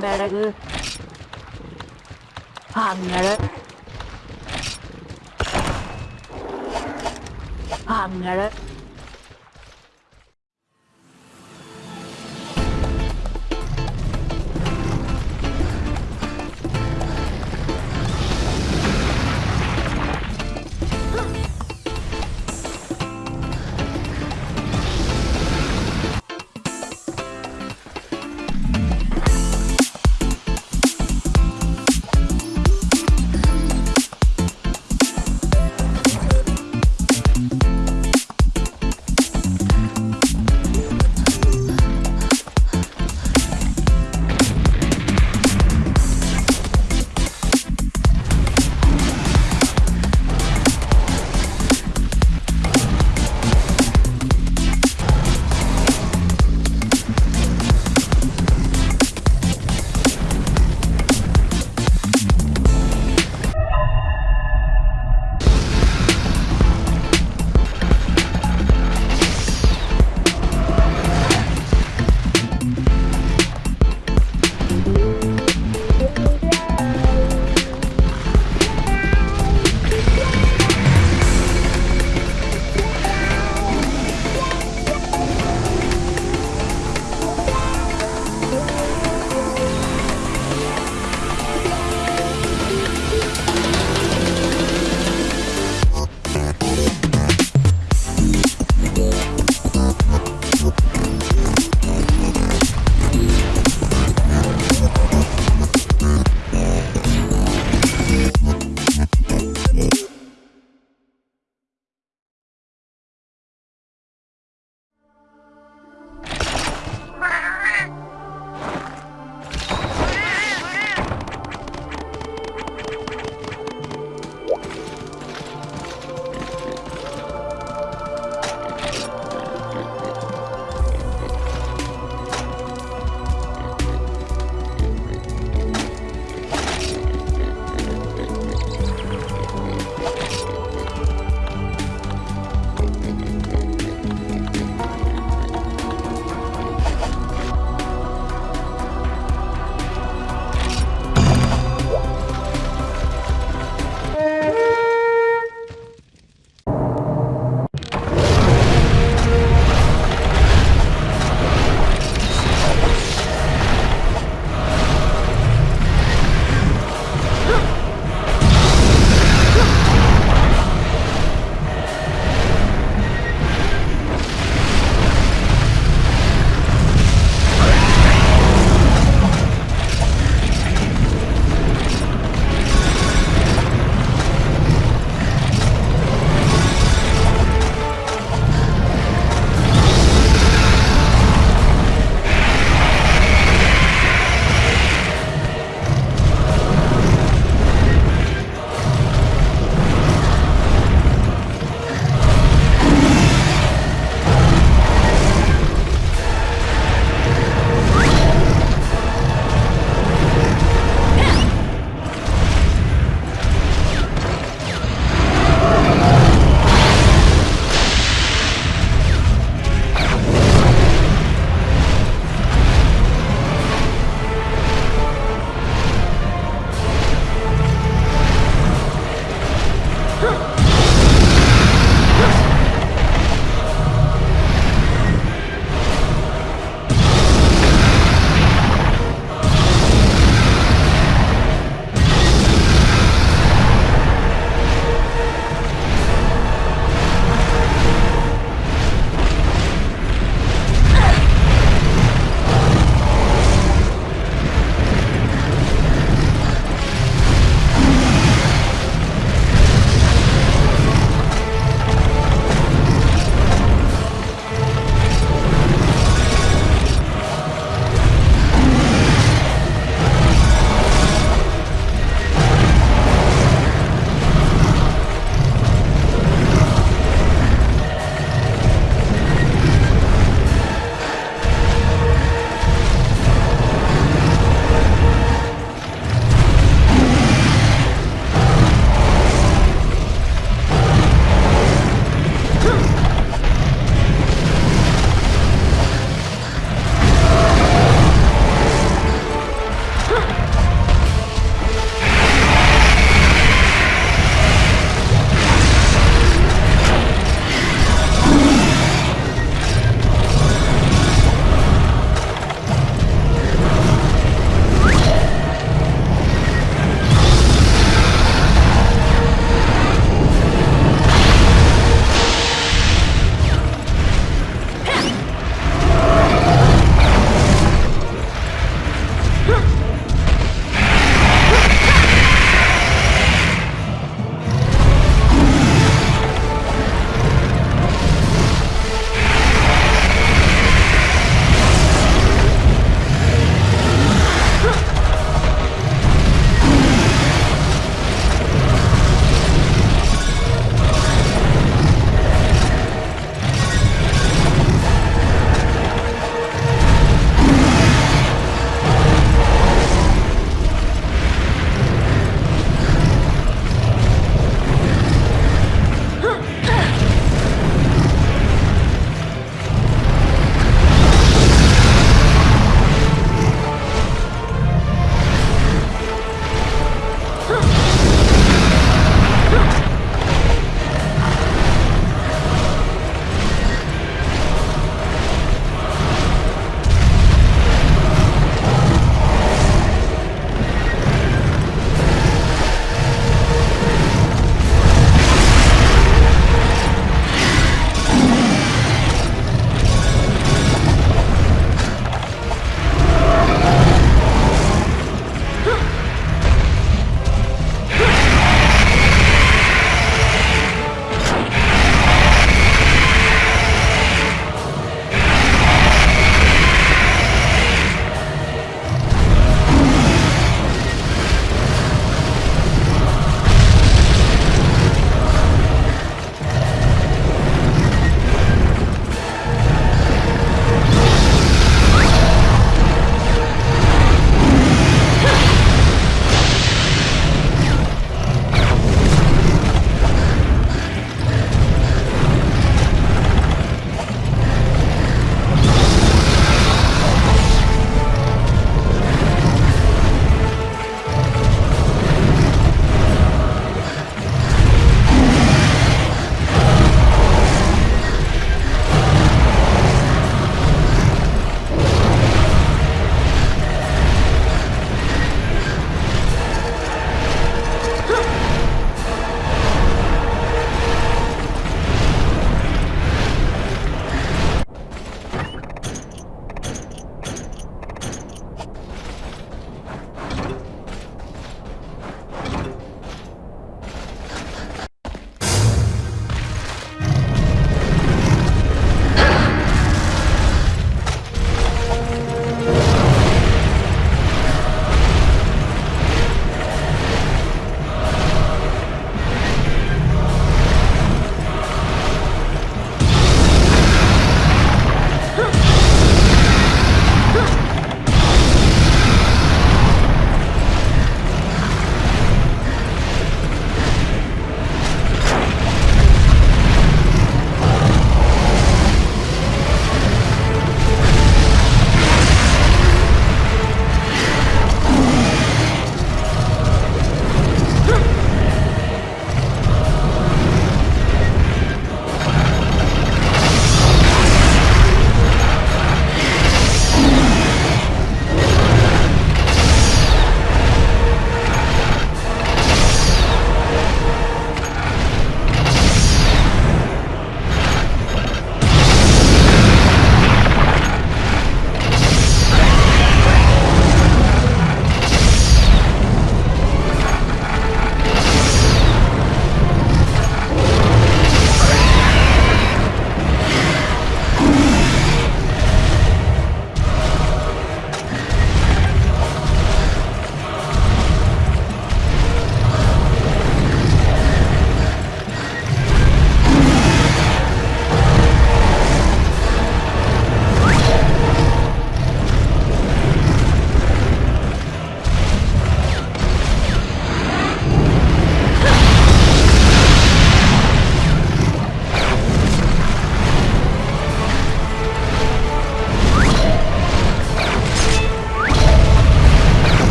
edeyim Berag'ı. Hangara. Hangara.